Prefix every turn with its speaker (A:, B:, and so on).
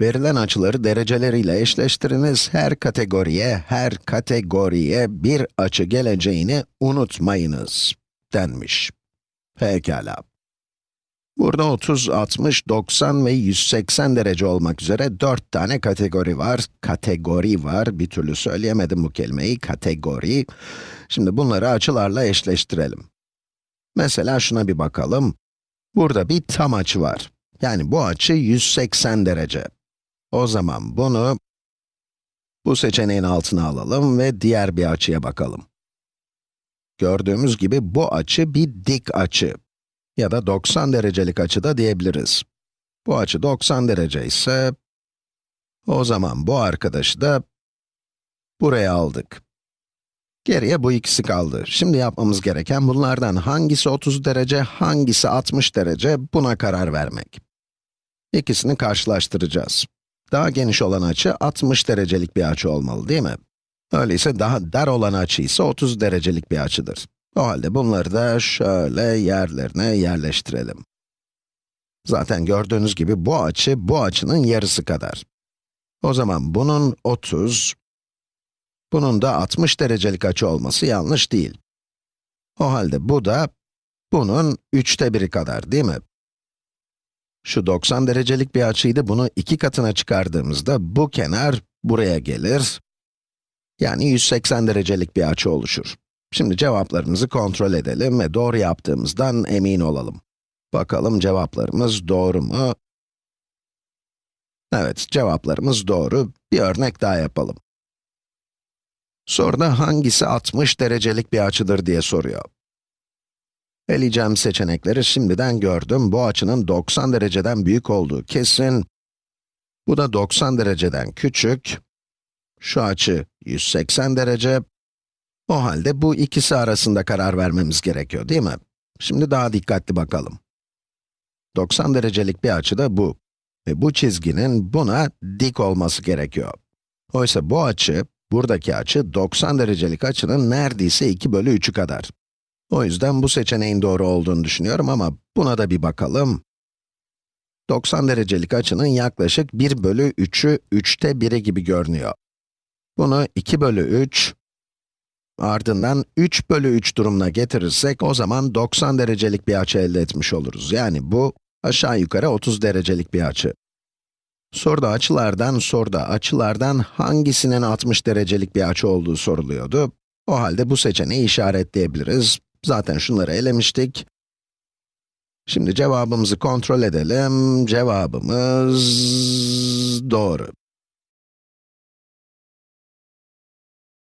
A: Verilen açıları dereceleriyle eşleştiriniz. Her kategoriye, her kategoriye bir açı geleceğini unutmayınız denmiş. Pekala. Burada 30, 60, 90 ve 180 derece olmak üzere 4 tane kategori var. Kategori var, bir türlü söyleyemedim bu kelimeyi, kategori. Şimdi bunları açılarla eşleştirelim. Mesela şuna bir bakalım. Burada bir tam açı var. Yani bu açı 180 derece. O zaman bunu bu seçeneğin altına alalım ve diğer bir açıya bakalım. Gördüğümüz gibi bu açı bir dik açı ya da 90 derecelik açı da diyebiliriz. Bu açı 90 derece ise o zaman bu arkadaşı da buraya aldık. Geriye bu ikisi kaldı. Şimdi yapmamız gereken bunlardan hangisi 30 derece, hangisi 60 derece buna karar vermek. İkisini karşılaştıracağız. Daha geniş olan açı 60 derecelik bir açı olmalı değil mi? Öyleyse daha dar olan açı ise 30 derecelik bir açıdır. O halde bunları da şöyle yerlerine yerleştirelim. Zaten gördüğünüz gibi bu açı, bu açının yarısı kadar. O zaman bunun 30, bunun da 60 derecelik açı olması yanlış değil. O halde bu da, bunun üçte biri kadar değil mi? Şu 90 derecelik bir açıydı, bunu iki katına çıkardığımızda bu kenar buraya gelir. Yani 180 derecelik bir açı oluşur. Şimdi cevaplarımızı kontrol edelim ve doğru yaptığımızdan emin olalım. Bakalım cevaplarımız doğru mu? Evet, cevaplarımız doğru. Bir örnek daha yapalım. Soruda hangisi 60 derecelik bir açıdır diye soruyor. Eleyeceğim seçenekleri şimdiden gördüm. Bu açının 90 dereceden büyük olduğu kesin. Bu da 90 dereceden küçük. Şu açı 180 derece. O halde bu ikisi arasında karar vermemiz gerekiyor, değil mi? Şimdi daha dikkatli bakalım. 90 derecelik bir açı da bu. Ve bu çizginin buna dik olması gerekiyor. Oysa bu açı, buradaki açı 90 derecelik açının neredeyse 2 bölü 3'ü kadar. O yüzden bu seçeneğin doğru olduğunu düşünüyorum ama buna da bir bakalım. 90 derecelik açının yaklaşık 1 bölü 3'ü 3'te 1'i gibi görünüyor. Bunu 2 bölü 3, ardından 3 bölü 3 durumuna getirirsek, o zaman 90 derecelik bir açı elde etmiş oluruz. Yani bu, aşağı yukarı 30 derecelik bir açı. Soruda açılardan, soruda açılardan hangisinin 60 derecelik bir açı olduğu soruluyordu. O halde bu seçeneği işaretleyebiliriz. Zaten şunları elemiştik. Şimdi cevabımızı kontrol edelim. Cevabımız doğru.